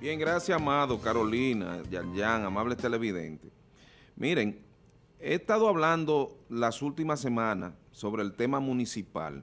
Bien, gracias, Amado, Carolina, Yan, amables televidentes. Miren, he estado hablando las últimas semanas sobre el tema municipal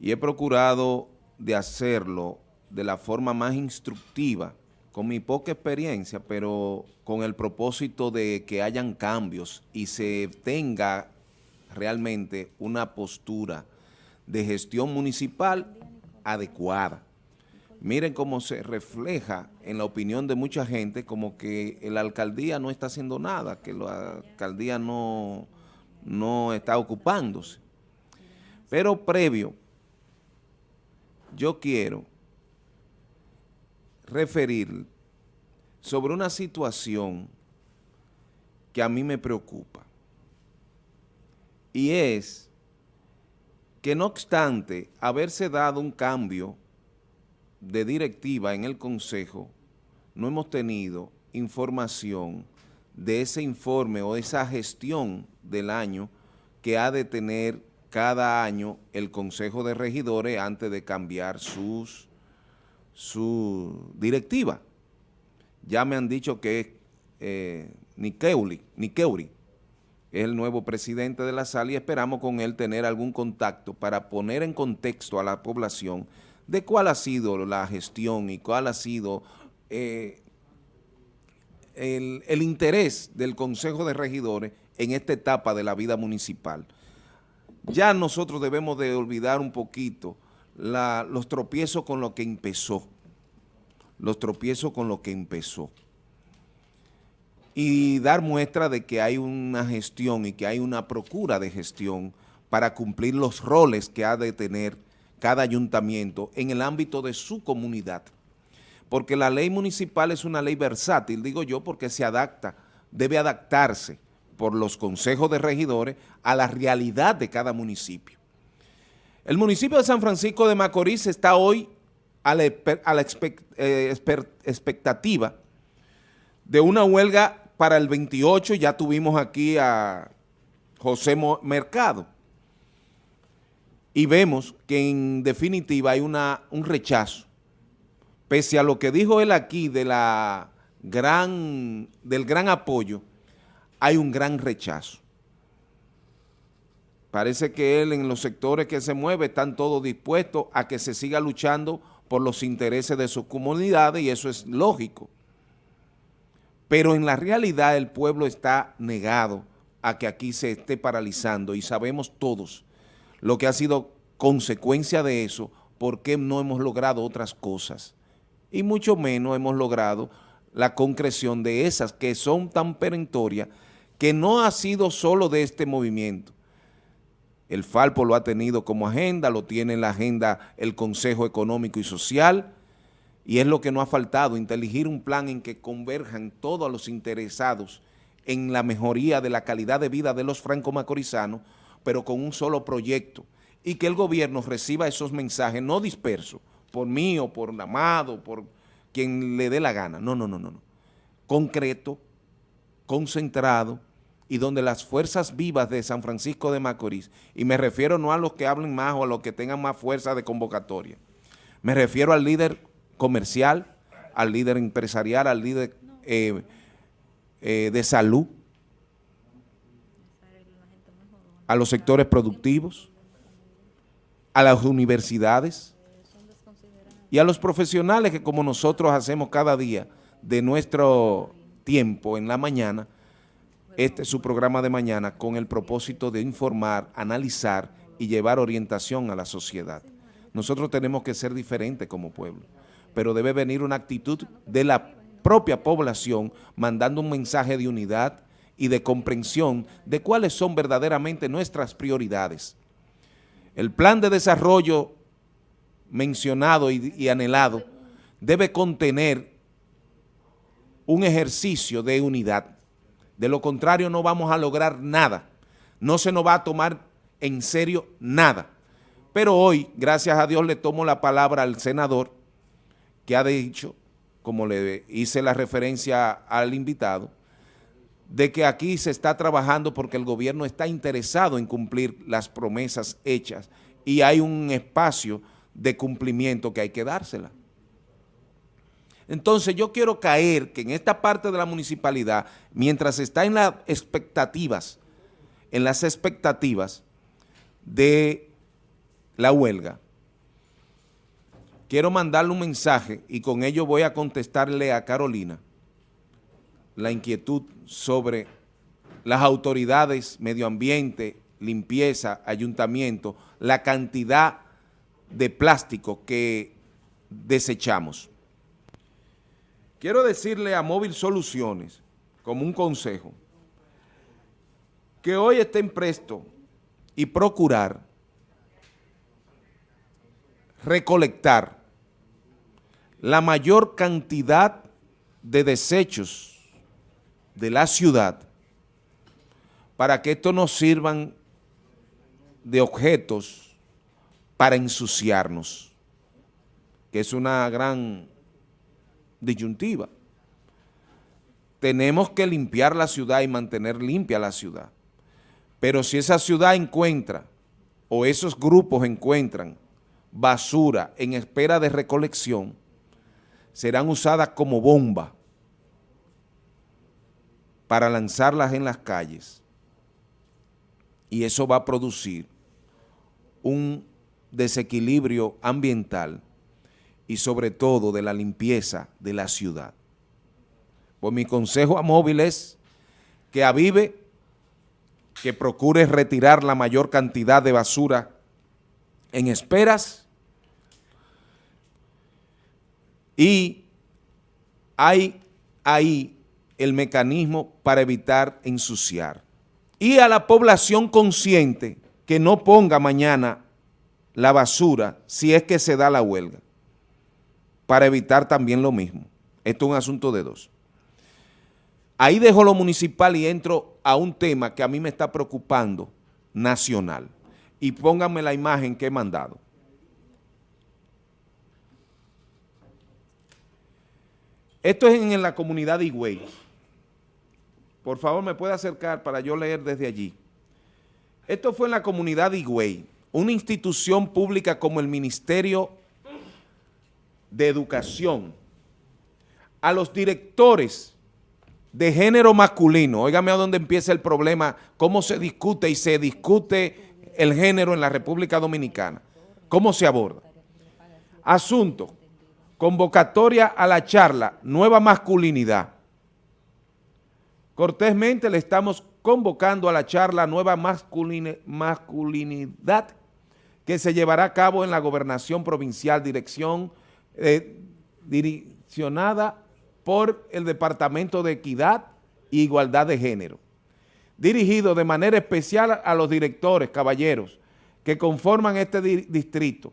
y he procurado de hacerlo de la forma más instructiva, con mi poca experiencia, pero con el propósito de que hayan cambios y se tenga realmente una postura de gestión municipal adecuada. Miren cómo se refleja en la opinión de mucha gente como que la alcaldía no está haciendo nada, que la alcaldía no, no está ocupándose. Pero previo, yo quiero referir sobre una situación que a mí me preocupa. Y es que no obstante haberse dado un cambio de directiva en el Consejo, no hemos tenido información de ese informe o esa gestión del año que ha de tener cada año el Consejo de Regidores antes de cambiar sus, su directiva. Ya me han dicho que es eh, Nikeuri, es el nuevo presidente de la sala y esperamos con él tener algún contacto para poner en contexto a la población de cuál ha sido la gestión y cuál ha sido eh, el, interés del Consejo de Regidores en esta etapa de la vida municipal. Ya nosotros debemos de olvidar un poquito los tropiezos con lo que empezó, los tropiezos con lo que empezó y dar muestra de que hay una gestión y que hay una procura de gestión para cumplir los roles que ha de tener cada ayuntamiento en el ámbito de su comunidad. Porque la ley municipal es una ley versátil, digo yo, porque se adapta, debe adaptarse por los consejos de regidores a la realidad de cada municipio. El municipio de San Francisco de Macorís está hoy a la, eh, expectativa de una huelga para el 28, ya tuvimos aquí a José Mercado, y vemos que en definitiva hay una, un rechazo, pese a lo que dijo él aquí de la gran, del gran apoyo, hay un gran rechazo. Parece que él en los sectores que se mueve están todos dispuestos a que se siga luchando por los intereses de sus comunidades y eso es lógico. Pero en la realidad el pueblo está negado a que aquí se esté paralizando y sabemos todos lo que ha sido consecuencia de eso, por qué no hemos logrado otras cosas. Y mucho menos hemos logrado la concreción de esas que son tan perentorias que no ha sido solo de este movimiento. El Falpo lo ha tenido como agenda, lo tiene en la agenda el Consejo Económico y Social, y es lo que no ha faltado, inteligir un plan en que converjan todos los interesados en la mejoría de la calidad de vida de los franco-macorizanos, pero con un solo proyecto, y que el gobierno reciba esos mensajes no dispersos, por mí o por Amado, por quien le dé la gana, no, no, no, no, concreto, concentrado, y donde las fuerzas vivas de San Francisco de Macorís, y me refiero no a los que hablen más o a los que tengan más fuerza de convocatoria, me refiero al líder comercial, al líder empresarial, al líder eh, eh, de salud, a los sectores productivos, a las universidades y a los profesionales que como nosotros hacemos cada día de nuestro tiempo en la mañana, este es su programa de mañana con el propósito de informar, analizar y llevar orientación a la sociedad. Nosotros tenemos que ser diferentes como pueblo, pero debe venir una actitud de la propia población mandando un mensaje de unidad, y de comprensión de cuáles son verdaderamente nuestras prioridades. El plan de desarrollo mencionado y, anhelado debe contener un ejercicio de unidad. De lo contrario no vamos a lograr nada. No se nos va a tomar en serio nada. Pero hoy, gracias a Dios, le tomo la palabra al senador que ha dicho, como le hice la referencia al invitado, de que aquí se está trabajando porque el gobierno está interesado en cumplir las promesas hechas y hay un espacio de cumplimiento que hay que dársela. Entonces yo quiero caer que en esta parte de la municipalidad, mientras está en las expectativas, en las expectativas de la huelga, quiero mandarle un mensaje y con ello voy a contestarle a Carolina la inquietud sobre las autoridades, medio ambiente, limpieza, ayuntamiento, la cantidad de plástico que desechamos. Quiero decirle a Móvil Soluciones, como un consejo, que hoy estén presto y procurar recolectar la mayor cantidad de desechos de la ciudad para que estos nos sirvan de objetos para ensuciarnos, que es una gran disyuntiva. Tenemos que limpiar la ciudad y mantener limpia la ciudad. Pero si esa ciudad encuentra, o esos grupos encuentran, basura en espera de recolección, serán usadas como bomba para lanzarlas en las calles. Y eso va a producir un desequilibrio ambiental y sobre todo de la limpieza de la ciudad. Pues mi consejo a Móvil es que avive, que procure retirar la mayor cantidad de basura en esperas y hay ahí el mecanismo para evitar ensuciar. Y a la población consciente que no ponga mañana la basura si es que se da la huelga para evitar también lo mismo. Esto es un asunto de dos. Ahí dejo lo municipal y entro a un tema que a mí me está preocupando, nacional. Y pónganme la imagen que he mandado. Esto es en la comunidad de Higüey. Por favor, me puede acercar para yo leer desde allí. Esto fue en la comunidad de Higüey, una institución pública como el Ministerio de educación a los directores de género masculino, óigame a dónde empieza el problema, cómo se discute y se discute el género en la República Dominicana, cómo se aborda. Asunto, convocatoria a la charla, nueva masculinidad. Cortésmente le estamos convocando a la charla nueva masculinidad que se llevará a cabo en la Gobernación Provincial, Dirección eh, direccionada por el Departamento de Equidad e Igualdad de Género, dirigido de manera especial a los directores, caballeros, que conforman este distrito,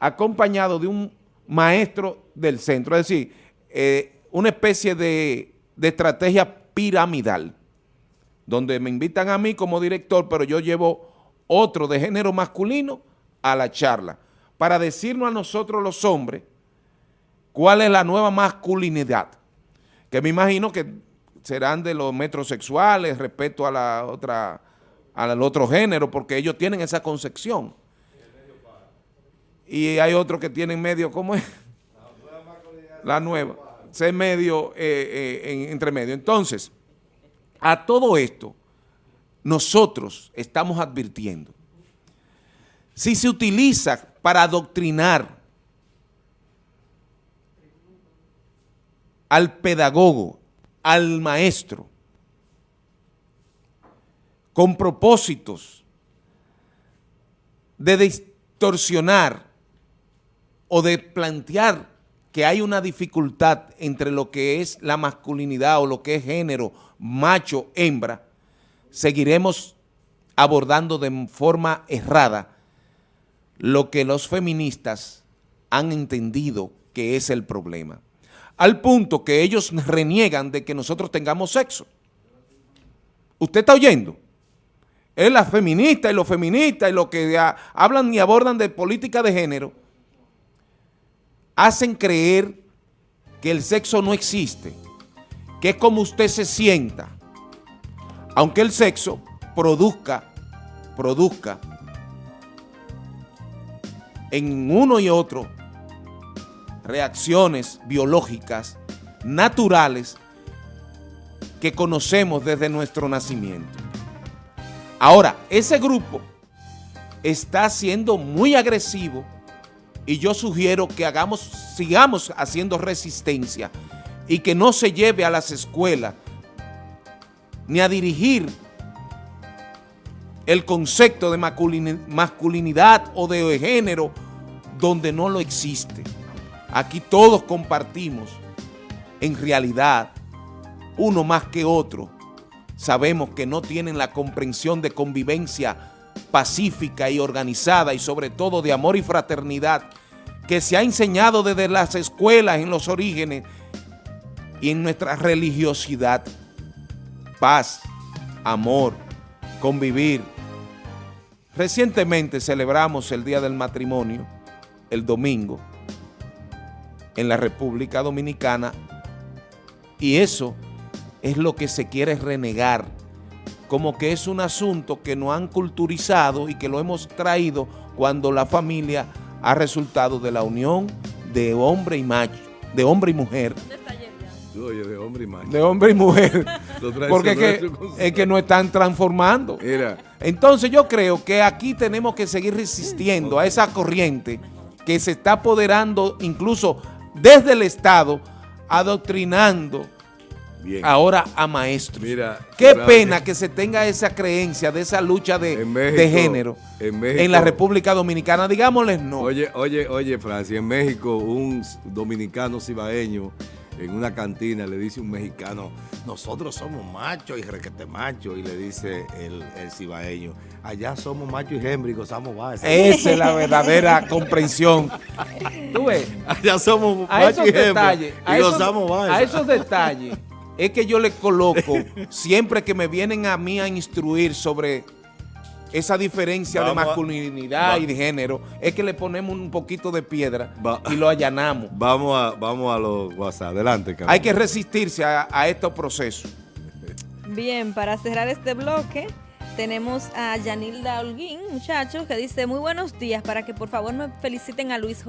acompañado de un maestro del centro, es decir, eh, una especie de, de estrategia piramidal, donde me invitan a mí como director, pero yo llevo otro de género masculino a la charla, para decirnos a nosotros los hombres ¿Cuál es la nueva masculinidad? Que me imagino que serán de los metrosexuales respecto a la otra, al otro género, porque ellos tienen esa concepción. Y hay otros que tienen medio, ¿cómo es? La nueva. Ser medio, eh, eh, entre medio. Entonces, a todo esto, nosotros estamos advirtiendo. Si se utiliza para adoctrinar al pedagogo, al maestro, con propósitos de distorsionar o de plantear que hay una dificultad entre lo que es la masculinidad o lo que es género, macho, hembra, seguiremos abordando de forma errada lo que los feministas han entendido que es el problema al punto que ellos reniegan de que nosotros tengamos sexo. ¿Usted está oyendo? Es la feminista y los feministas y los que hablan y abordan de política de género, hacen creer que el sexo no existe, que es como usted se sienta, aunque el sexo produzca, produzca en uno y otro reacciones biológicas naturales que conocemos desde nuestro nacimiento. Ahora, ese grupo está siendo muy agresivo y yo sugiero que hagamos, sigamos haciendo resistencia y que no se lleve a las escuelas ni a dirigir el concepto de masculinidad o de género donde no lo existe. Aquí todos compartimos, en realidad, uno más que otro. Sabemos que no tienen la comprensión de convivencia pacífica y organizada y sobre todo de amor y fraternidad que se ha enseñado desde las escuelas en los orígenes y en nuestra religiosidad. Paz, amor, convivir. Recientemente celebramos el Día del Matrimonio, el domingo, en la República Dominicana y eso es lo que se quiere renegar, como que es un asunto que no han culturizado y que lo hemos traído cuando la familia ha resultado de la unión de hombre y macho, de hombre y mujer. Oye, de hombre y macho. De hombre y mujer. Porque es que, es que no están transformando. Mira. Entonces yo creo que aquí tenemos que seguir resistiendo a esa corriente que se está apoderando incluso desde el Estado, adoctrinando ahora a maestros. Mira, Qué pena que se tenga esa creencia de esa lucha de, género en, la República Dominicana. Digámosles no. Oye, oye, oye, Francia, en México un dominicano cibaeño en una cantina le dice un mexicano, nosotros somos machos y requete machos, y le dice el, el cibaeño, allá somos machos y hembra y gozamos más. Esa es la verdadera comprensión. ¿Tú ves? Allá somos machos y hembra y gozamos más. A esos detalles es que yo le coloco, siempre que me vienen a mí a instruir sobre esa diferencia de masculinidad y de género, es que le ponemos un poquito de piedra y lo allanamos. Vamos a, vamos a los WhatsApp. Adelante, Hay que resistirse a, a estos procesos. Bien, para cerrar este bloque, tenemos a Yanilda Holguín, muchachos, que dice, muy buenos días, para que por favor me feliciten a Luis